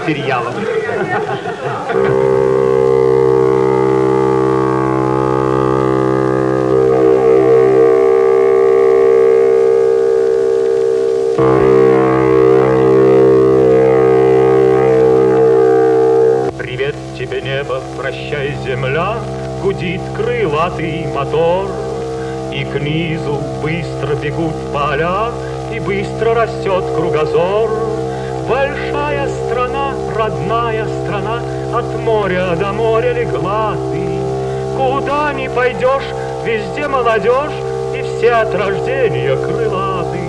материалов. Привет тебе, небо, прощай, земля, Гудит крылатый мотор, И к низу быстро бегут поля, И быстро растет кругозор. Большая страна, родная страна, От моря до моря легла ты. Куда ни пойдешь, везде молодежь, И все от рождения крылаты.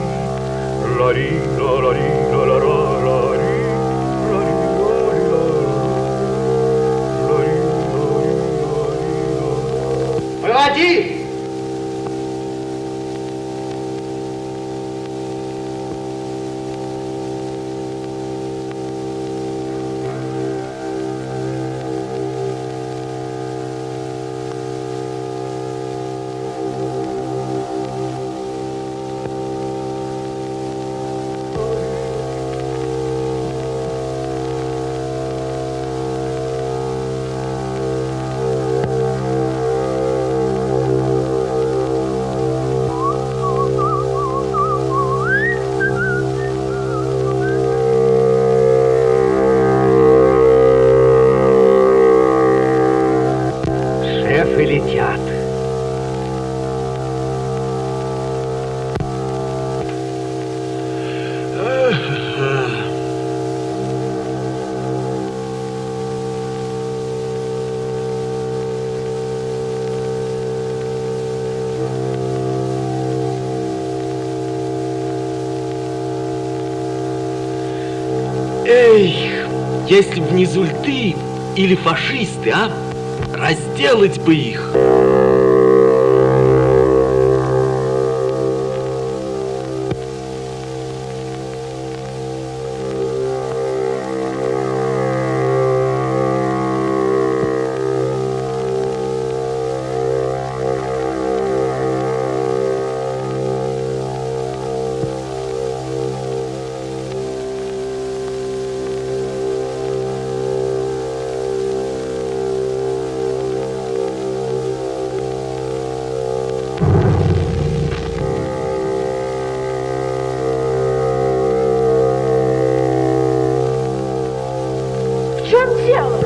Ла-ри, ла-ри, ла-ри, ла-ри, ла-ри. Если б не зульты или фашисты, а? Разделать бы их.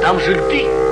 Там жильты. Что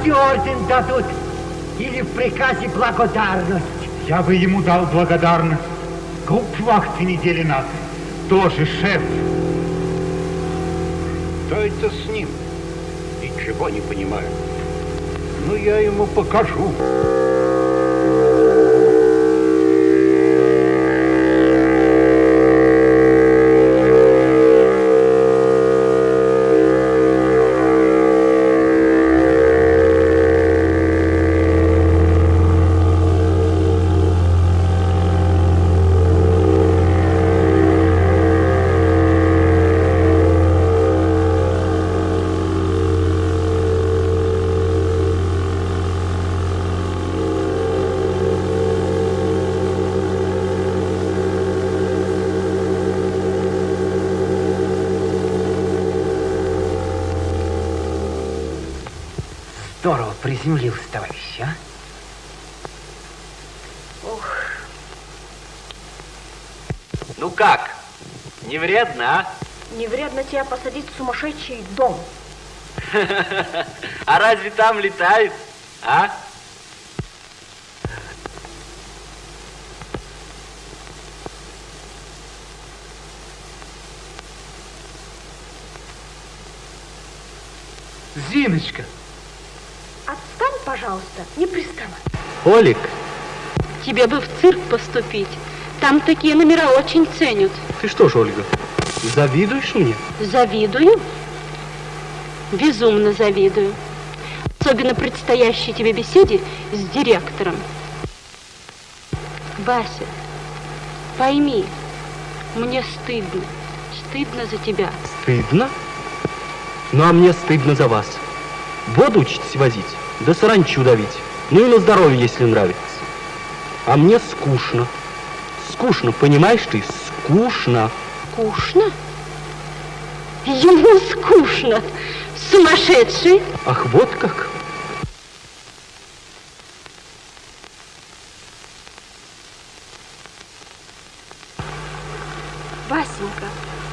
Хоть орден дадут или в приказе благодарность. Я бы ему дал благодарность. Гауптвахте недели на три. Тоже шеф. Что это с ним? Ничего не понимаю. Ну, я ему покажу. Вредно, а? Не вредно тебя посадить в сумасшедший дом. А разве там летает? А? Зиночка, Отстань, пожалуйста, не приставай. Олик, Тебе бы в цирк поступить. Там такие номера очень ценят. ты что ж, Ольга, завидуешь мне? Завидую. Безумно завидую. Особенно предстоящей тебе беседе с директором. Вася, пойми, мне стыдно. Стыдно за тебя. Стыдно? Ну, а мне стыдно за вас. Воду учитесь возить, да саранчу давить. Ну и на здоровье, если нравится. А мне скучно. Скучно, понимаешь ты? Скучно. Скучно? Ему скучно. Сумасшедший. Ах, вот как? Васенька,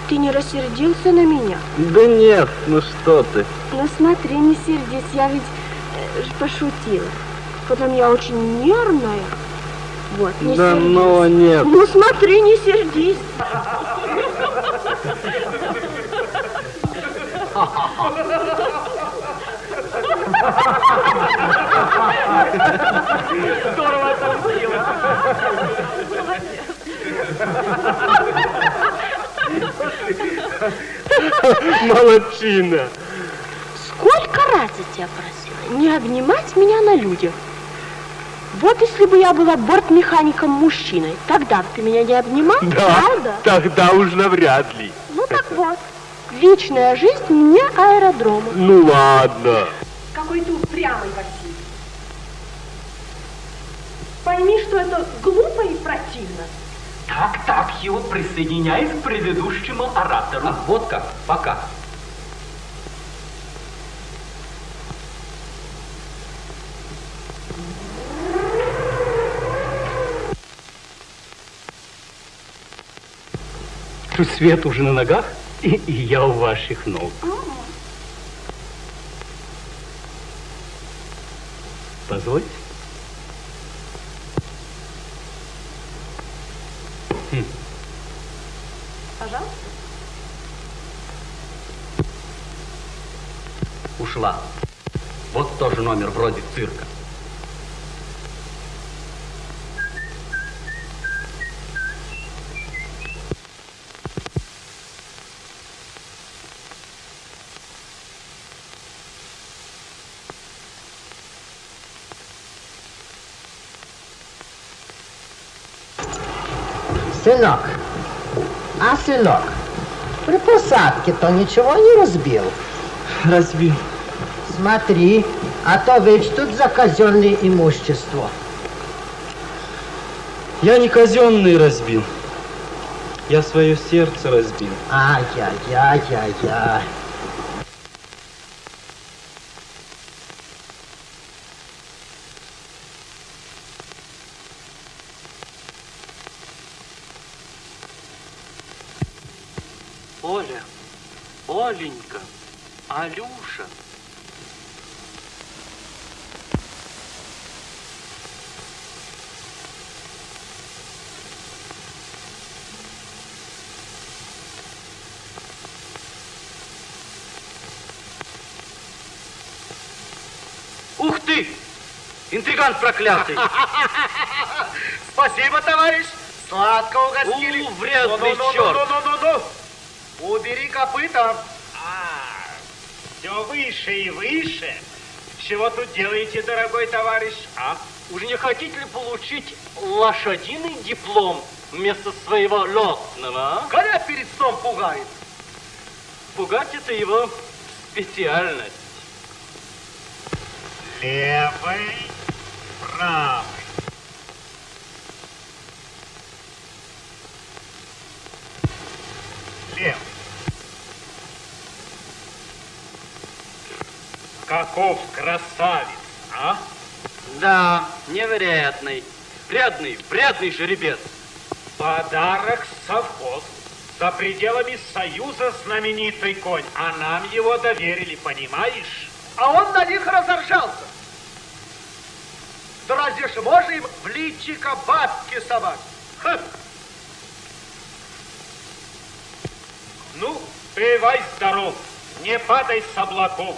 ты не рассердился на меня? Да нет, ну что ты. Ну смотри, не сердись, я ведь э, пошутила. Потом я очень нервная. Вот, не Да сердись. ну нет. Ну смотри, не сердись. Молодчина. Сколько раз я тебя просила не обнимать меня на людях? Вот если бы я была бортмехаником-мужчиной, тогда бы ты меня не обнимал, правда? тогда уж навряд ли. Ну так вот, личная жизнь мне аэродрома. Ну ладно. Какой ты упрямый, Василий. Пойми, что это глупо и противно. Так, так, Хью, присоединяюсь к предыдущему оратору. Ах, вот как, пока. тут свет уже на ногах, и, я у ваших ног. Позвольте. Пожалуйста. Ушла. Вот тоже номер вроде цирка. Сынок, а сынок, при посадке-то ничего не разбил? Разбил. Смотри, а то ведь тут за казенное имущество. Я не казенный разбил. Я свое сердце разбил. Ай-яй-яй-яй-яй. Ты! Интриган проклятый. Спасибо, товарищ. Сладко угостили. У, вредный Ну-ну-ну-ну-ну-ну-ну. черт. Убери копыта. А, все выше и выше. Чего тут делаете, дорогой товарищ, а? Уж не хотите ли получить лошадиный диплом вместо своего летного, а? Коня перед сном пугает. Пугать это его специальность. Левый, правый. Левый. Каков красавец, а? Да, невероятный. Вредный, вредный жеребец. Подарок совхоз. За пределами Союза знаменитый конь, а нам его доверили, понимаешь? А он на них разоржался. Да разве ж можно им в личико бабки совать? Хм. Ну, бывай здоров, не падай с облаков.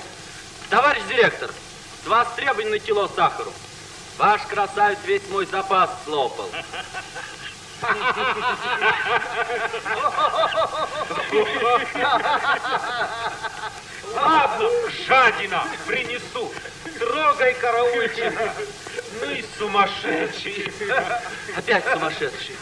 Товарищ директор, с вас требовано кило сахару. Ваш красавец весь мой запас слопал. Ладно, жадина, принесу. Трогай, караульчик. Ну и сумасшедший. Опять сумасшедший.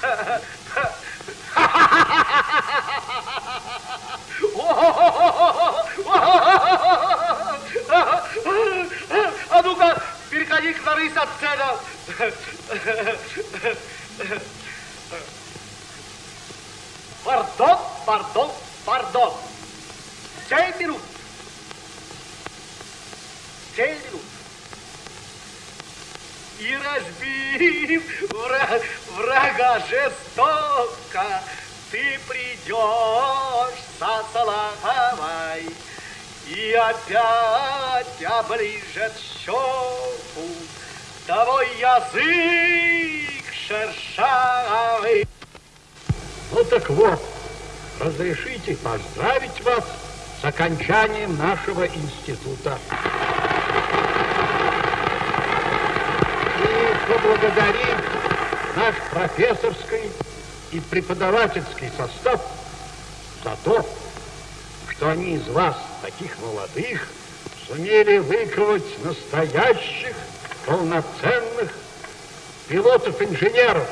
А ну-ка, переходи к от сцена. Пардон, пардон, пардон. Семь минут. Минут. И разбив врага, врага жестоко, ты придешь со Салаховой, и опять оближет щеку твой язык шершавый. Ну так вот, разрешите поздравить вас с окончанием нашего института. И поблагодарим наш профессорский и преподавательский состав за то, что они из вас, таких молодых, сумели выковать настоящих, полноценных пилотов-инженеров.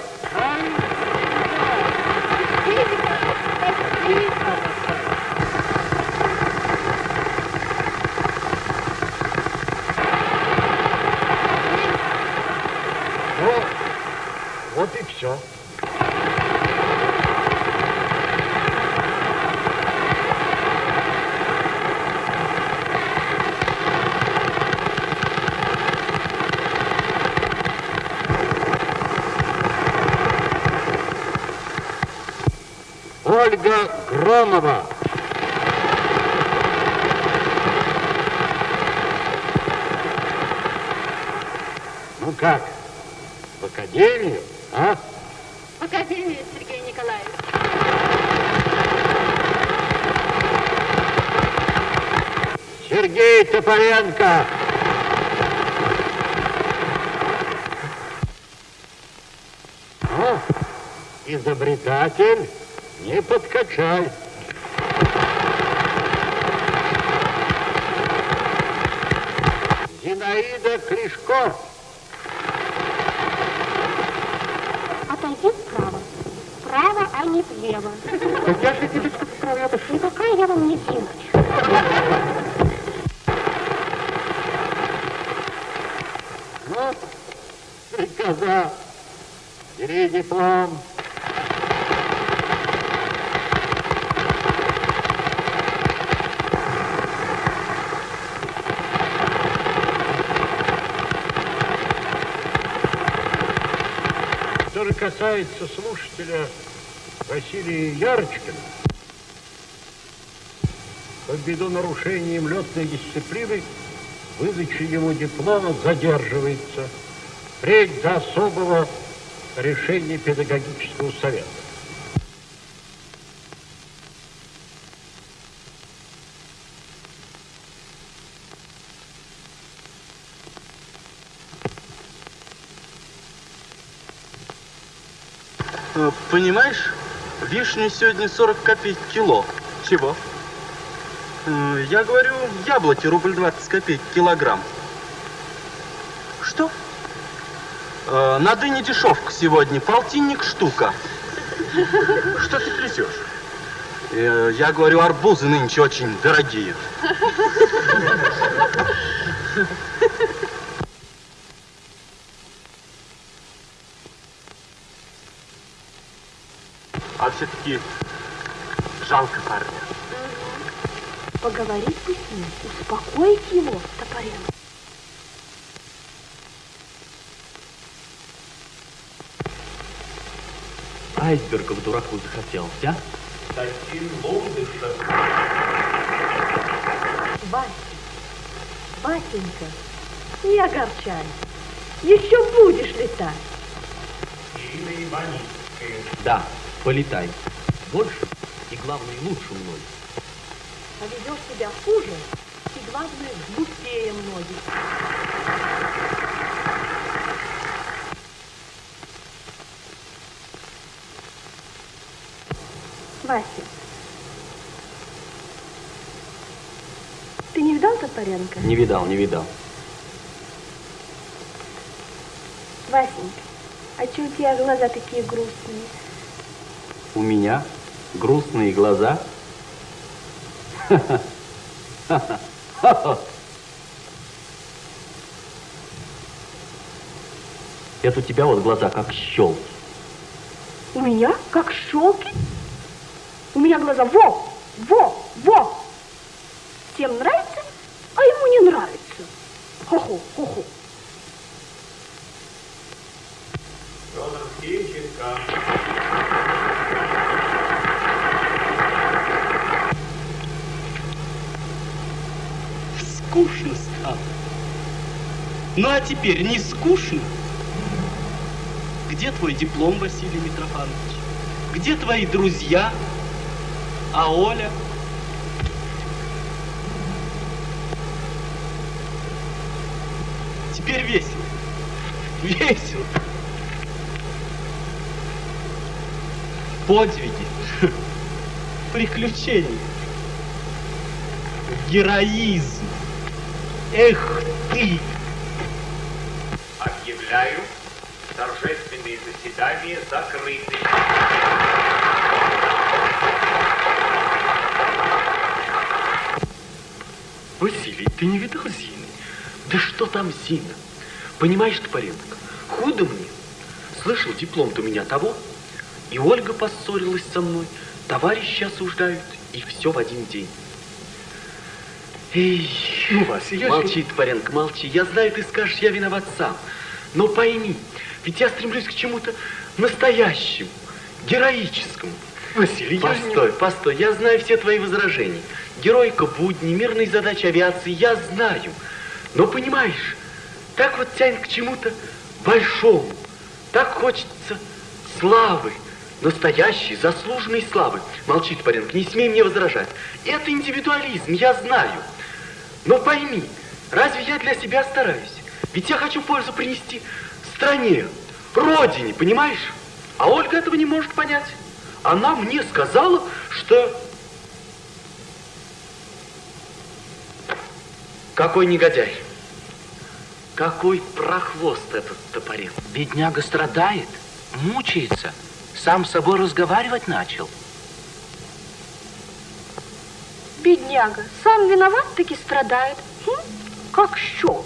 Касается слушателя Василия Ярочкина, то ввиду нарушения им летной дисциплины выдача ему диплома задерживается впредь до особого решения педагогического совета. Э, Понимаешь, вишни сегодня 40 копеек кило. Чего? Я говорю, яблоки рубль 20 копеек килограмм. Что? Э, На дыне дешевка сегодня, полтинник штука. Что ты трясешь? Э, Я говорю, арбузы нынче очень дорогие. Все-таки жалко парня. Поговорить бы с ним, успокоить его, Топоренко. Айсбергов дураку захотелось, а? Таким лодышем. Вася, Васенька, не огорчай. Еще будешь летать. Ирина. Да, полетай. Больше и, главное, лучше мной. А ведешь себя хуже и, главное, глупее многих. Вася, ты не видал Топоренко? Не видал, не видал. Васенька, а че у тебя глаза такие грустные? У меня грустные глаза. Это у тебя вот глаза как щелки. У меня как щелки? У меня глаза во, во, во. Всем нравится, а ему не нравится. Хо-хо, хо-хо. Федор Тимченко. Скучно стало. Ну а теперь не скучно? Где твой диплом, Василий Митрофанович? Где твои друзья? А Оля? Теперь весело. Весело. Подвиги. Приключения. Героизм. Эх ты! Объявляю торжественные заседания закрыты. Василий, ты не видал Зины? Да что там Зина? Понимаешь, Топоренко, худо мне. Слышал, диплом-то у меня того. И Ольга поссорилась со мной, товарищи осуждают, и все в один день. Эй, Ну, Вася, я... молчи, Топоренко, молчи. Я знаю, ты скажешь, я виноват сам. Но пойми, ведь я стремлюсь к чему-то настоящему, героическому. Василий, я же не- Постой, постой, я знаю все твои возражения. Героика будни, мирные задачи авиации, я знаю. Но понимаешь, так вот тянет к чему-то большому. Так хочется славы, настоящей, заслуженной славы. Молчи, Топоренко, не смей мне возражать. Это индивидуализм, я знаю. Но пойми, разве я для себя стараюсь? Ведь я хочу пользу принести стране, родине, понимаешь? А Ольга этого не может понять. Она мне сказала, что... Какой негодяй. Какой прохвост этот топорец. Бедняга страдает, мучается, сам с собой разговаривать начал. Бедняга, сам виноват, таки страдает. Хм, как щел.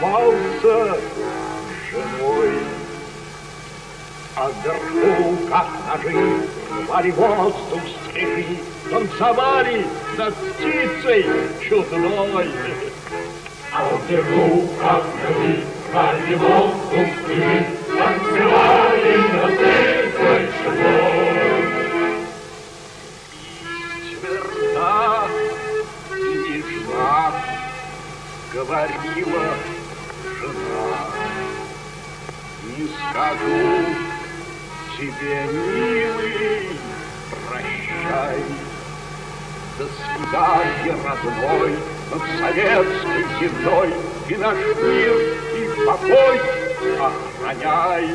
С женой. А вверху, как ножи, рвали воздух стрижи, танцевали над птицей чудной. А вверху, как ножи, рвали воздух стрижи, танцевали над птицей чудной. Тверда и нежна, говорила. Не скажу тебе, милый, прощай. До свидания, родной, над советской землей И наш мир и покой охраняй.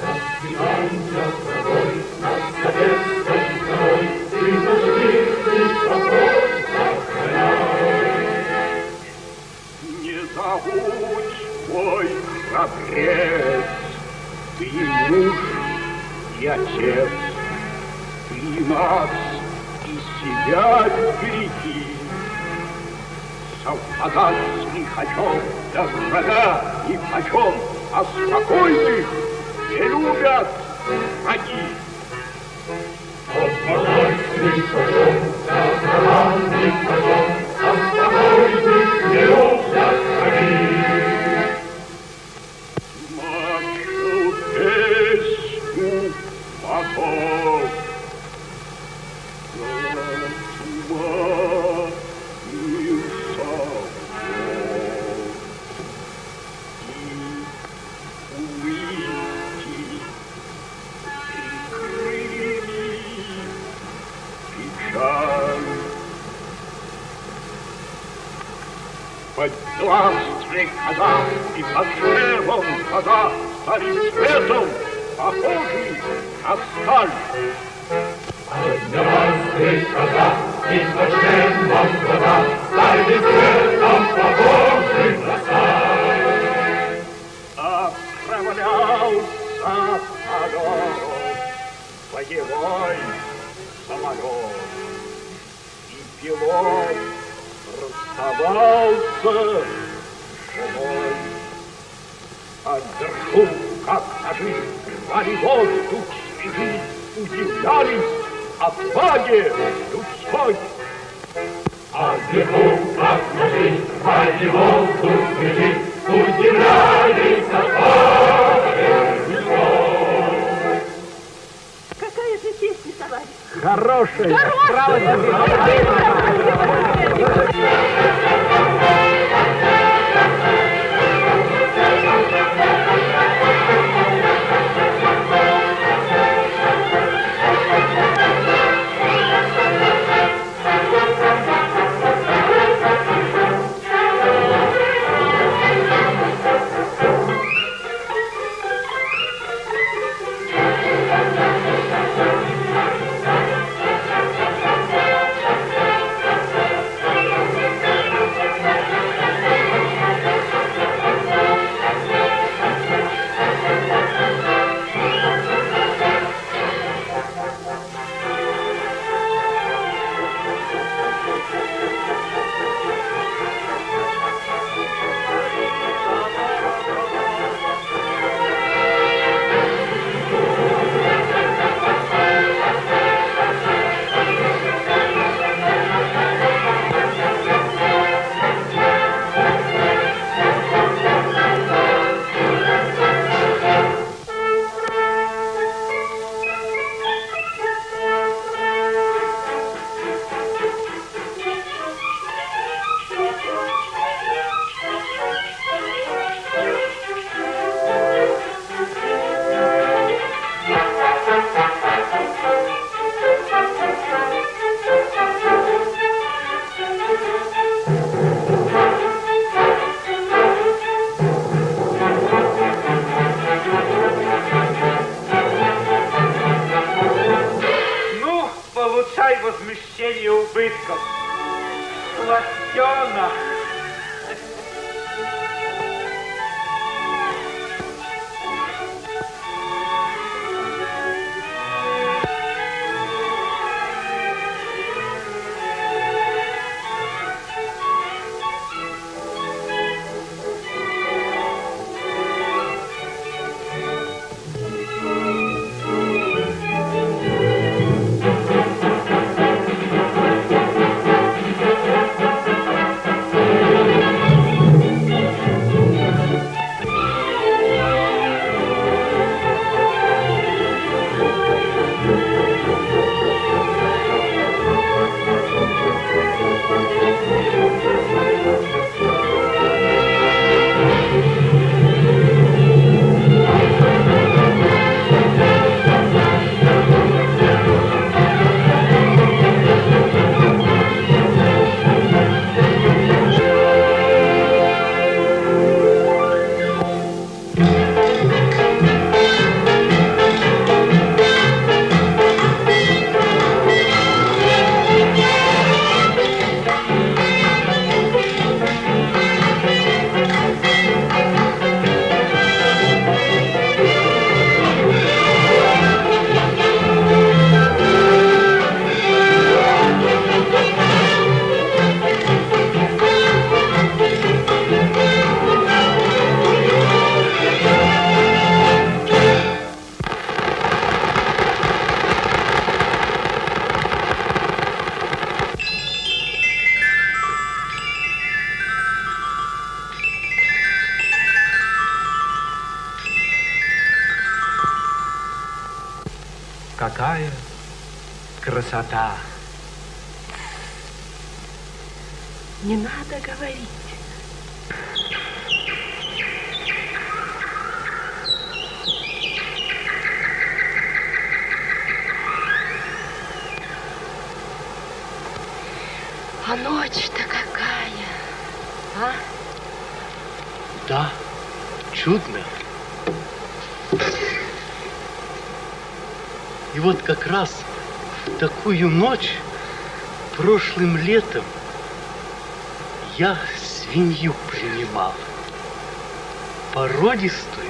До свидания, родной, над советской землей И наш мир и покой охраняй. Не забудь, мой храбрец, ты муж и отец, ты нас и себя береги. Совпадать с лихачом до врага ни почем, а спокойных не любят враги. Совпадать с лихачом до врага ни почем, Здравствуй, казак, и под шервом казак станет цветом, похожий на сталь. Здравствуй, казак, и под шервом казак станет цветом, похожий на сталь. Отправлялся по дорогу боевой самолет, и пилот расставался живой. А вверху, как ножи, рвали воздух свежи, удивлялись отваге людской. А вверху, как ножи, рвали воздух свежи, удивлялись отваге людской. Какая же песня, товарищ? Хорошая. Хорошая. Ну, Thank you. Как раз в такую ночь прошлым летом я свинью принимал. Породистую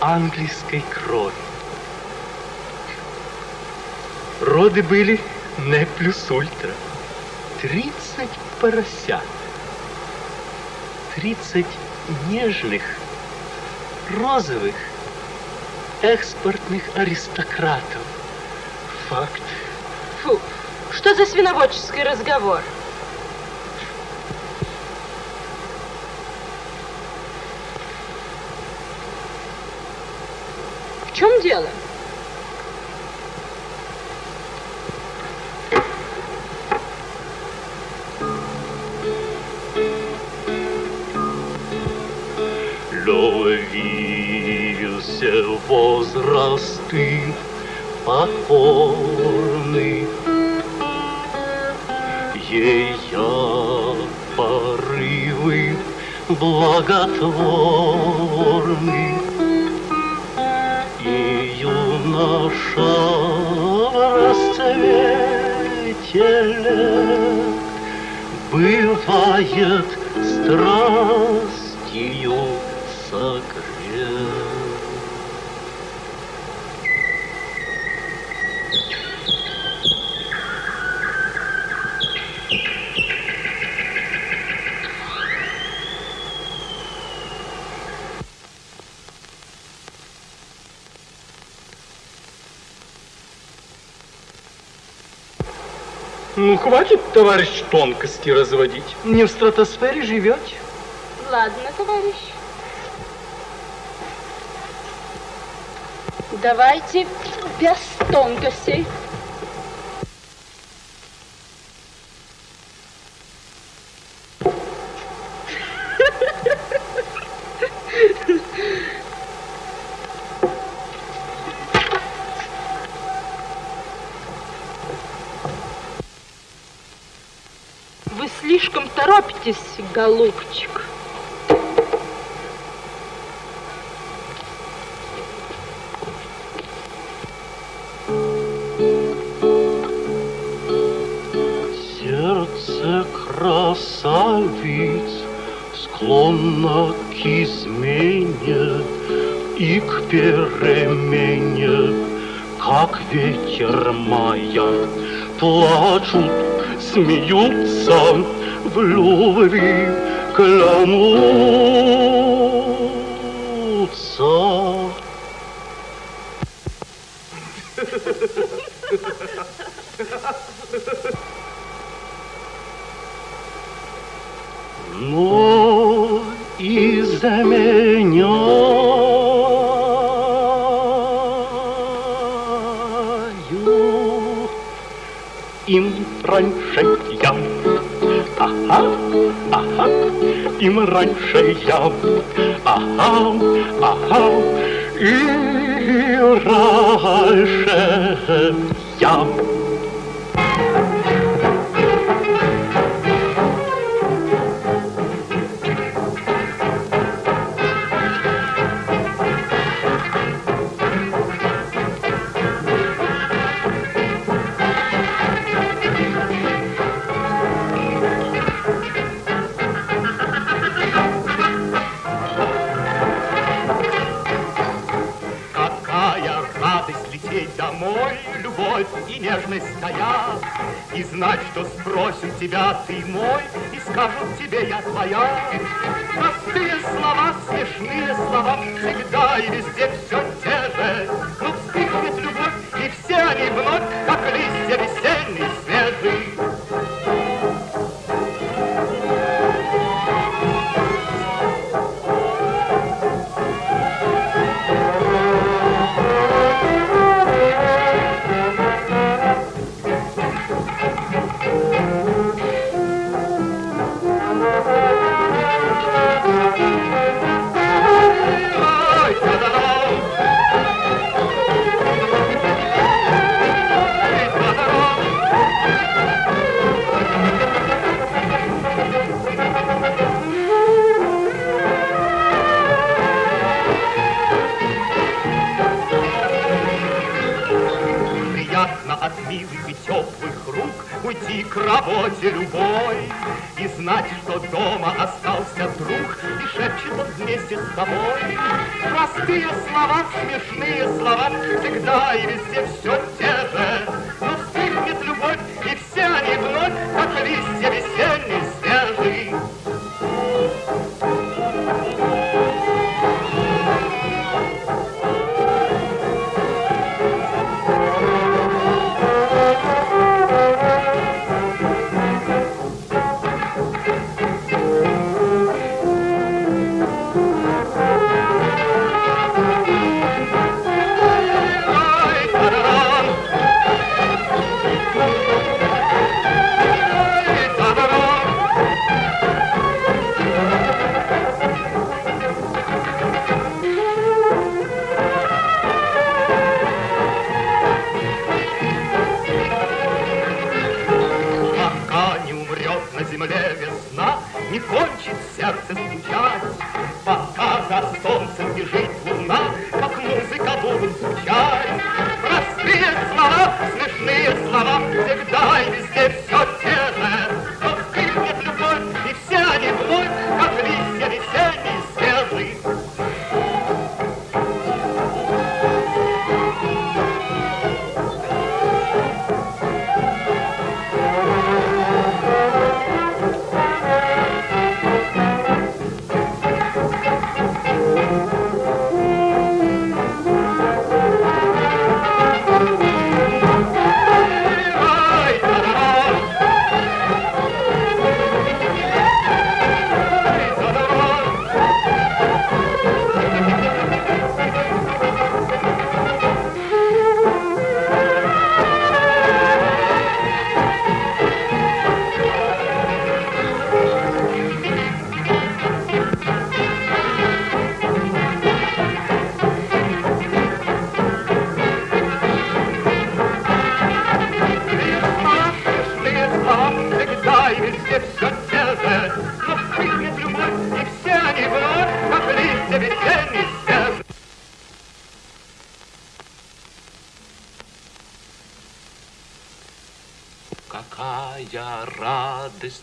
английской крови. Роды были не плюс ультра. Тридцать поросят. Тридцать нежных, розовых, экспортных аристократов. Факт. Фу, что за свиноводческий разговор? В чем дело? Хватит, товарищ, тонкости разводить. Не в стратосфере живете. Ладно, товарищ. Давайте без тонкостей. Торопитесь, голубчик. Сердце красавиц склонно к измене и к перемене, как ветер мая. Плачут, смеются, в любви клянутся. Но из-за меняю им раньше я. Ага, ага, и раньше я. Твоя, И знать, что спросят тебя, ты мой, и скажут тебе, я твоя. Простые слова, смешные слова, всегда и везде все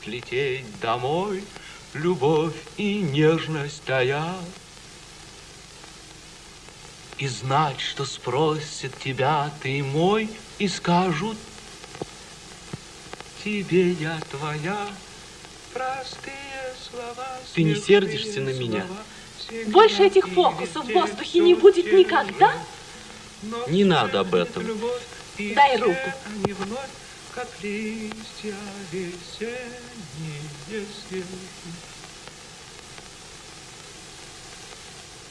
радость лететь домой, Любовь и нежность таят. И знать, что спросят тебя ты мой, И скажут, тебе я твоя. Простые слова, Ты не сердишься на меня? Больше этих фокусов в воздухе не будет никогда. Но Не надо об этом. Дай руку. они вновь, как листья весенние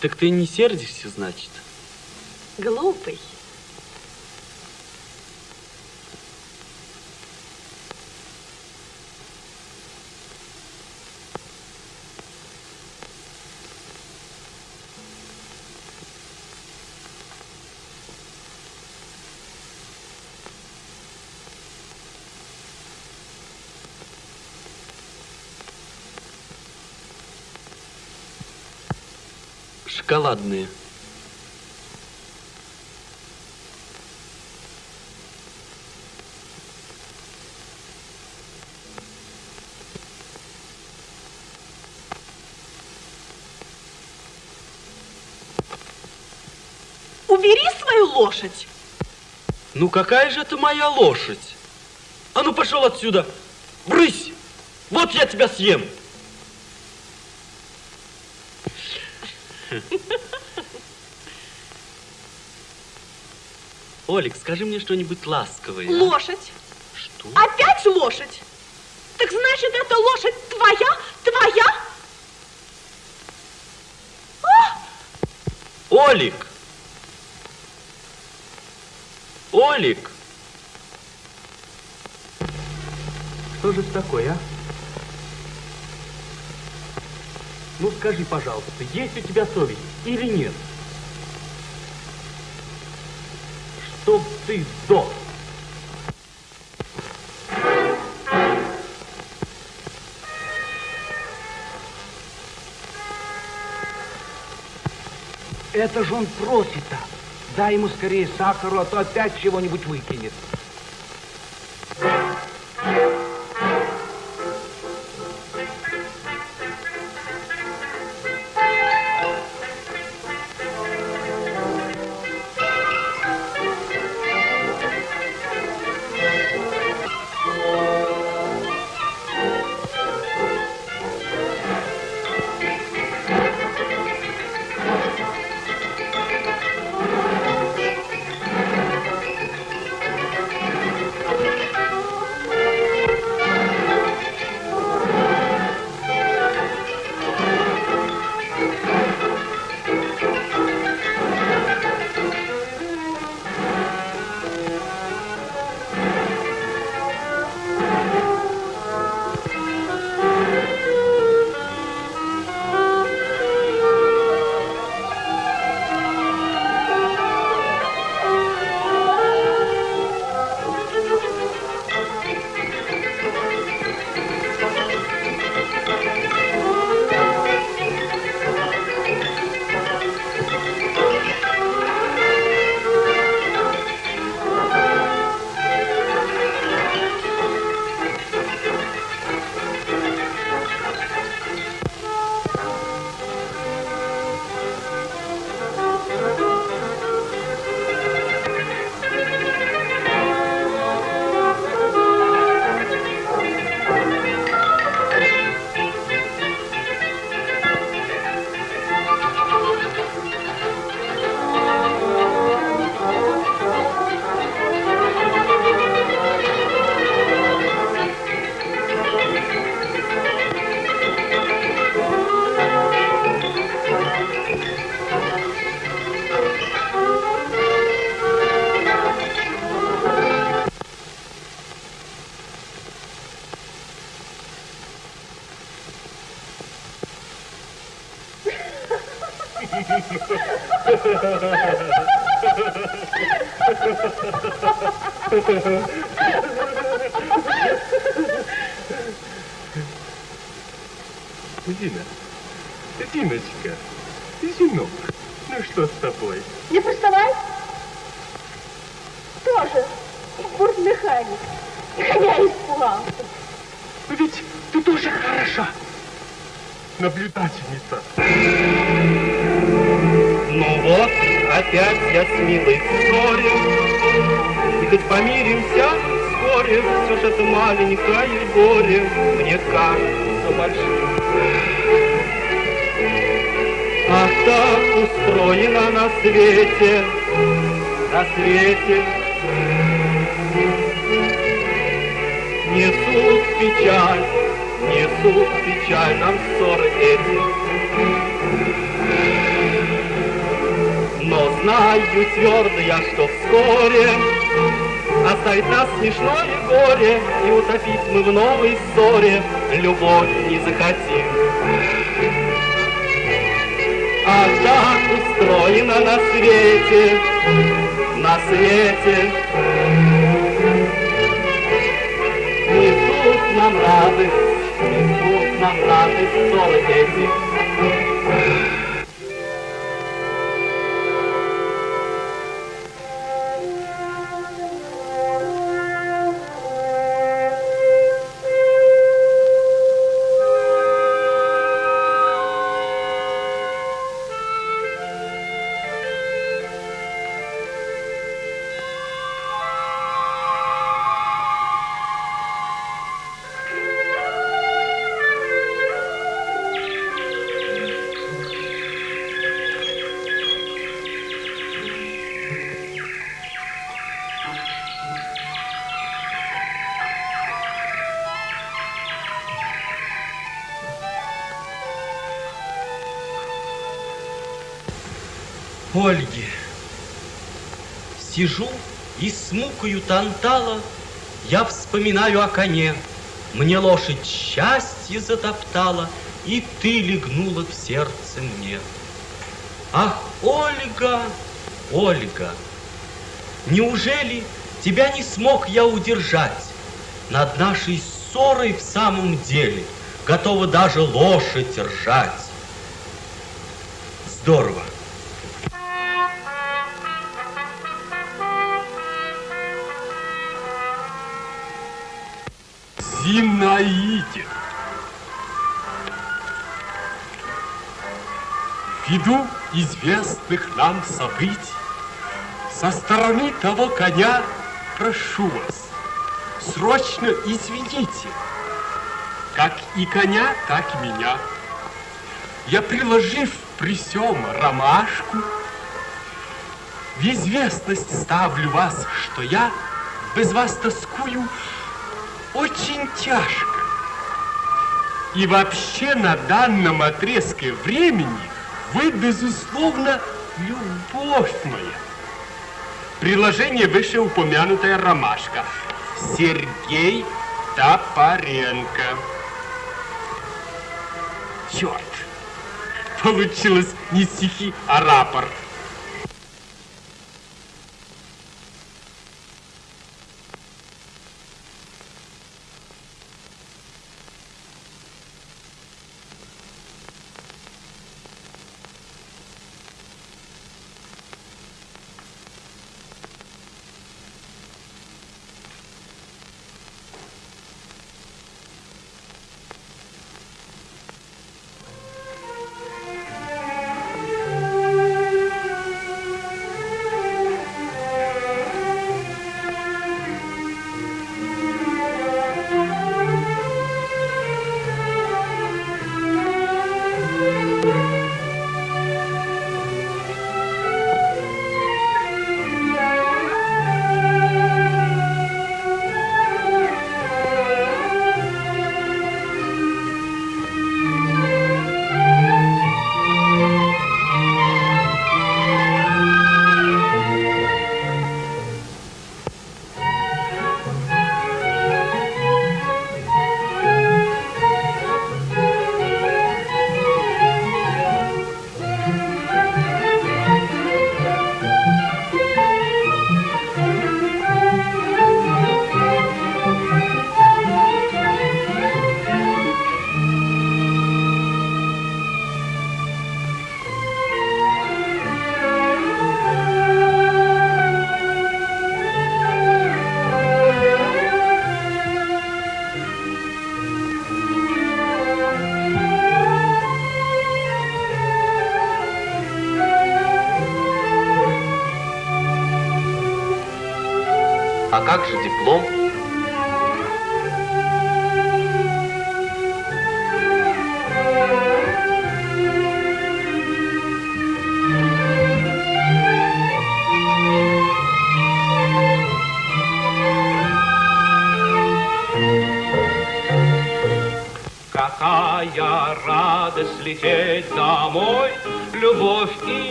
Так ты не сердишься, значит? Глупый. Шоколадные. Убери свою лошадь. Ну какая же это моя лошадь? А ну пошел отсюда! Брысь! Вот я тебя съем! Олик, скажи мне что-нибудь ласковое. а? Лошадь. Что? Опять лошадь? Так значит, эта лошадь твоя? Твоя? Олик! Олик! Что же это такое, а? Ну скажи, пожалуйста, есть у тебя совесть или нет? Чтоб ты сдох. Это же он просит-то. Дай ему скорее сахару, а то опять чего-нибудь выкинет. Смешное горе И утопить мы в новой ссоре Любовь не захотим. А так устроено на свете, на свете. Несут нам радость, несут нам радость ссоры эти. Ольги. Сижу и с мукою тантала Я вспоминаю о коне. Мне лошадь счастье затоптала, И ты легнула в сердце мне. Ах, Ольга, Ольга, Неужели тебя не смог я удержать? Над нашей ссорой в самом деле Готова даже лошадь ржать. Здорово. Зинаиде. Ввиду известных нам событий, со стороны того коня прошу вас, срочно извините, как и коня, так и меня. Я, приложив при сём ромашку, в известность ставлю вас, что я без вас тоскую очень тяжко. И вообще на данном отрезке времени вы, безусловно, любовь моя. Приложение вышеупомянутая ромашка. Сергей Топоренко. Черт, получилось не стихи, а рапорт.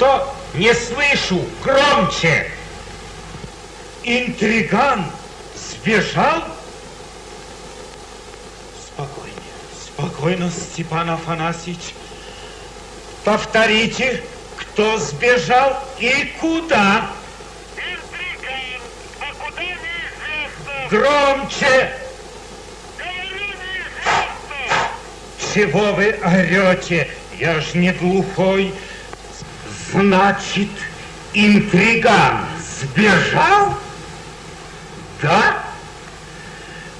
Что-что? Не слышу! Громче! Интриган сбежал? Спокойнее. Спокойно, Степан Афанасьевич. Повторите, кто сбежал и куда? Громче! Чего вы орете? Я ж не глухой. Значит, интриган сбежал? Да?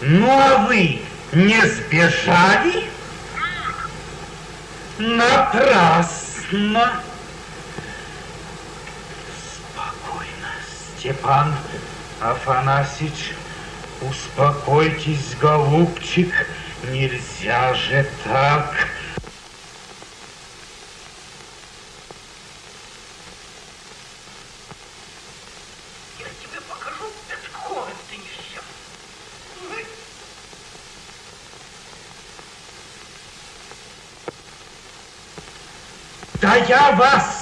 Ну, а вы не сбежали? Напрасно. Спокойно, Степан Афанасьевич. Успокойтесь, голубчик. Нельзя же так. Я тебе покажу этот хорн, ты несешь. Да я вас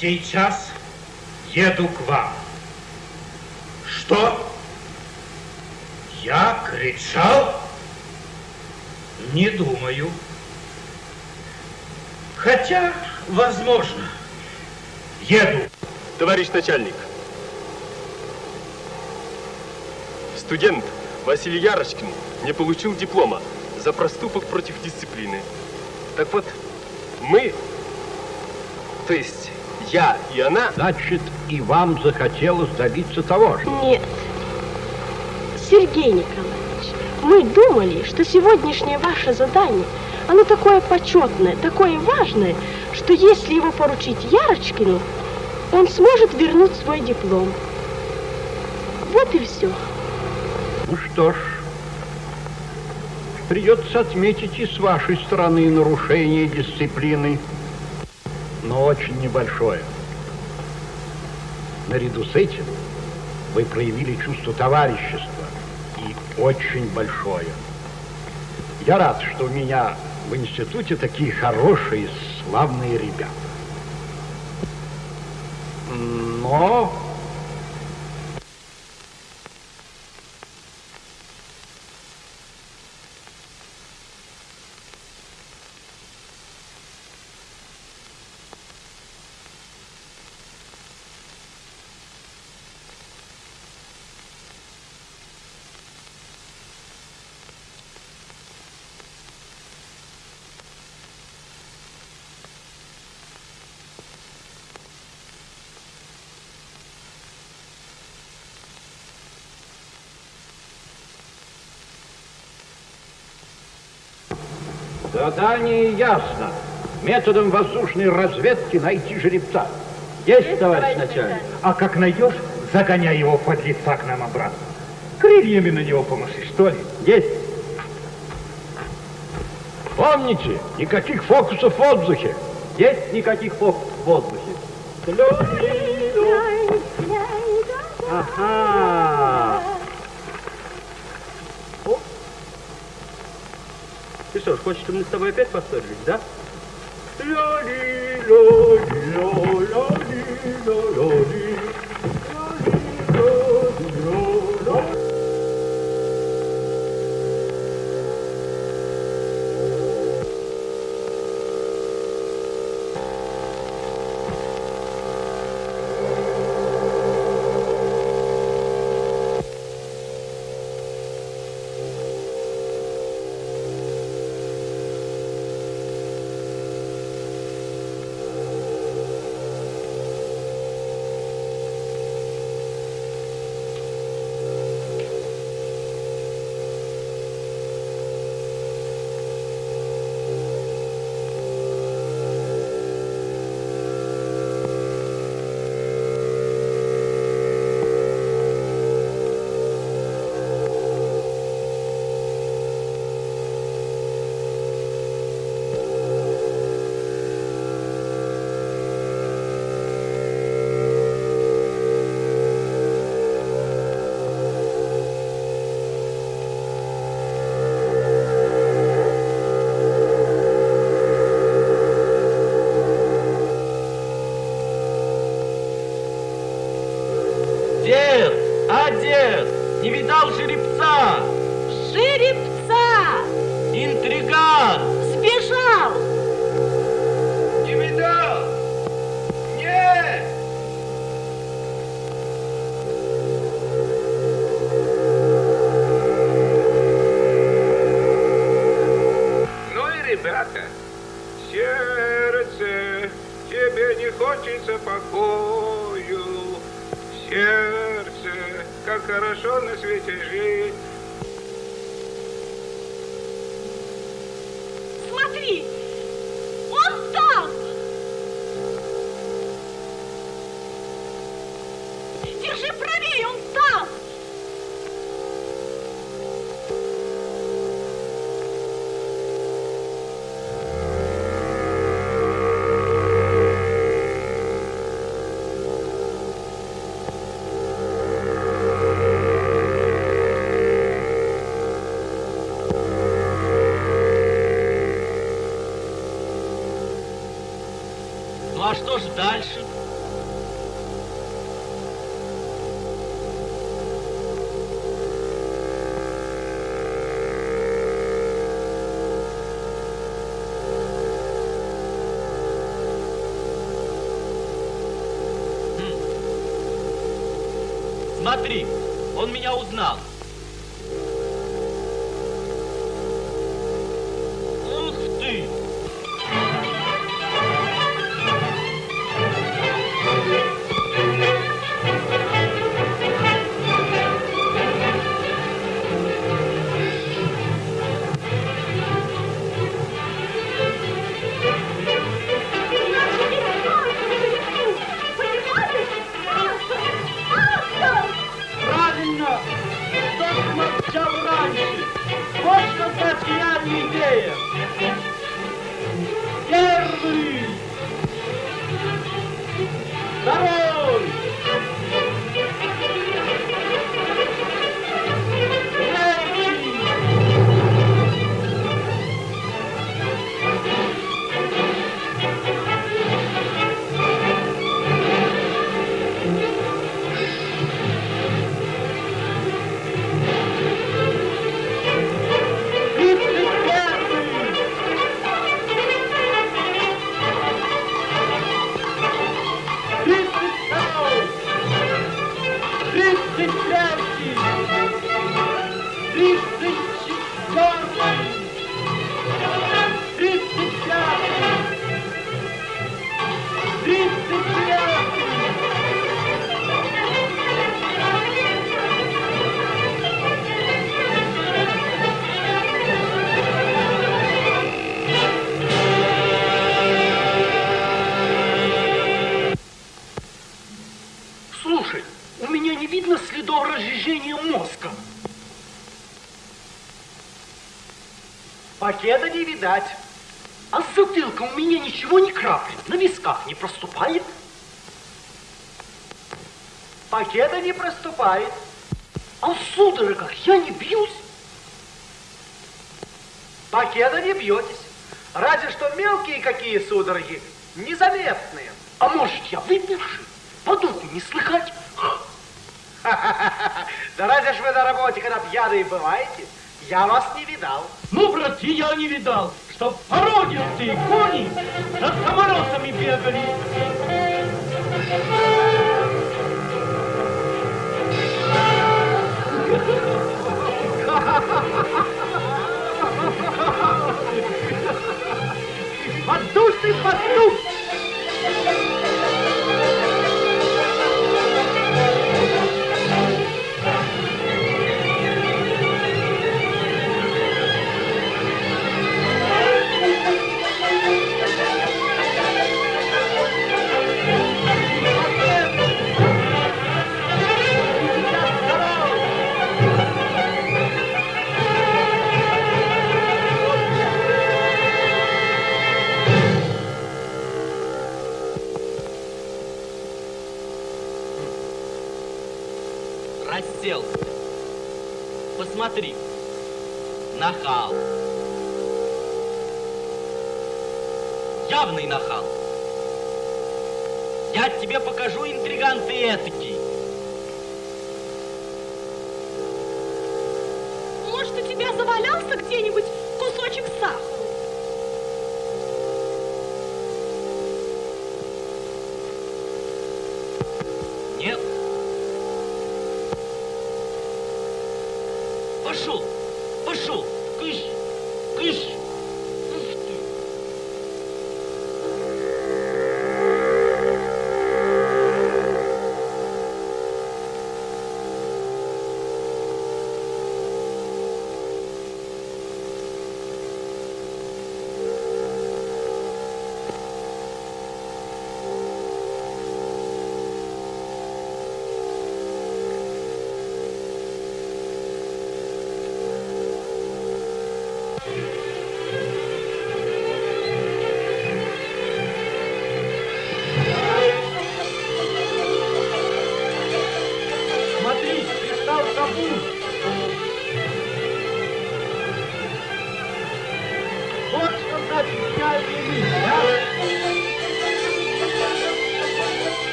Сейчас еду к вам. Что? Я кричал? Не думаю. Хотя, возможно. Еду. Товарищ начальник, студент Василий Ярочкин не получил диплома за проступок против дисциплины. Так вот, мы, то есть я и она... Значит, и вам захотелось добиться того же? Нет. Сергей Николаевич, мы думали, что сегодняшнее ваше задание, оно такое почетное, такое важное, что если его поручить Ярочкину, он сможет вернуть свой диплом. Вот и все. Ну что ж, придется отметить и с вашей стороны нарушение дисциплины, но очень небольшое. Наряду с этим вы проявили чувство товарищества и очень большое. Я рад, что у меня в институте такие хорошие, славные ребята. Но Задание ясно. Методом воздушной разведки найти жеребца. Есть, товарищ начальник. А как найдешь, загоняй его под лица к нам обратно. Крыльями на него помаши, что ли? Есть. Помните, никаких фокусов в воздухе. Есть никаких фокусов в воздухе. Ага. что, хочешь, мы с тобой опять поссорились, да? ля ли ля ли ля ли ля ли ля ли дальше. Воздушный пастух!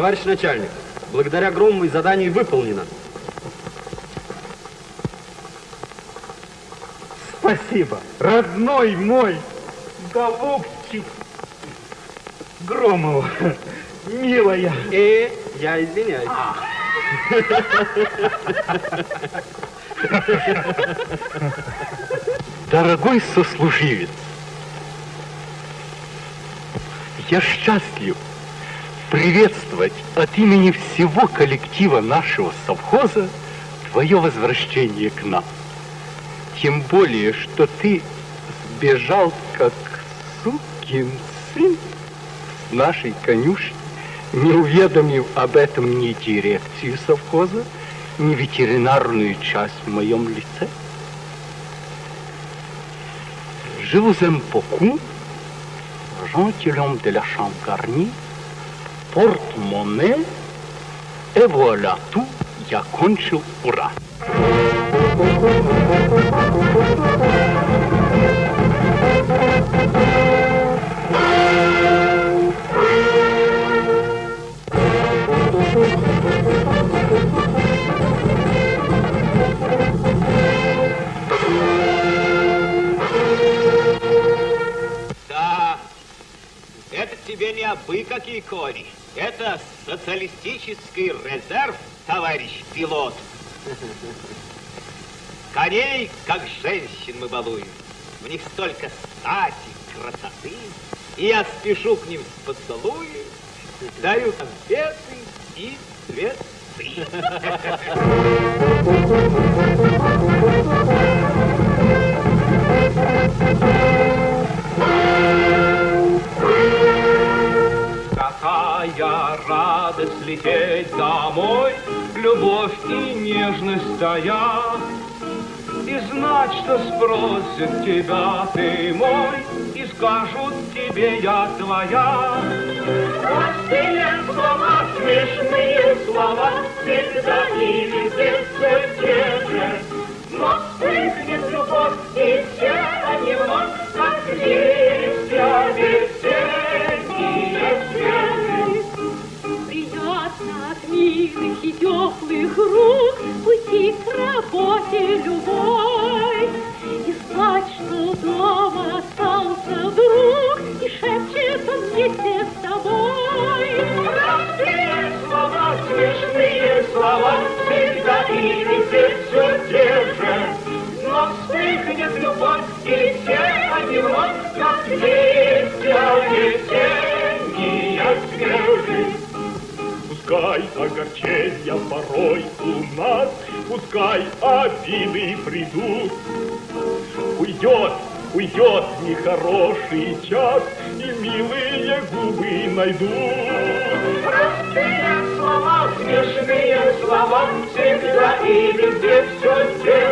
Товарищ начальник, благодаря Громовой задание выполнено. Спасибо, родной мой, голубчик Громова, милая. Э, я извиняюсь. Дорогой сослуживец, я счастлив приветствовать от имени всего коллектива нашего совхоза твое возвращение к нам. Тем более, что ты сбежал как сукин сын с нашей конюшни не уведомив об этом ни дирекцию совхоза, ни ветеринарную часть в моем лице. Je vous aime beaucoup, gentilhomme de porte-monnaie, et voilà tout, я кончил, ура! Тебе не абы какие кони. Это социалистический резерв, товарищ пилот. Коней, как женщин, мы балуем. В них столько стати, красоты. И я спешу к ним с поцелуем, даю конфеты и цветы. Какая радость лететь домой, Любовь и нежность стоят, И знать, что спросят тебя, ты мой, И скажут тебе, я твоя. Простые слова, смешные слова, Всегда и везде все те же. Но вспыхнет любовь, и все они вновь, Как листья весенние милых и теплых рук Пути к работе любой. И знать, что дома остался друг, И шепчет он вместе с тобой. Простые слова, смешные слова, Всегда и везде все те же. Но вспыхнет любовь, и все они вновь, Как листья весенние свежие. Пускай огорчения порой у нас, Пускай обиды придут. Уйдет, уйдет нехороший час, И милые губы найдут. Простые слова, смешные слова, Всегда и везде все те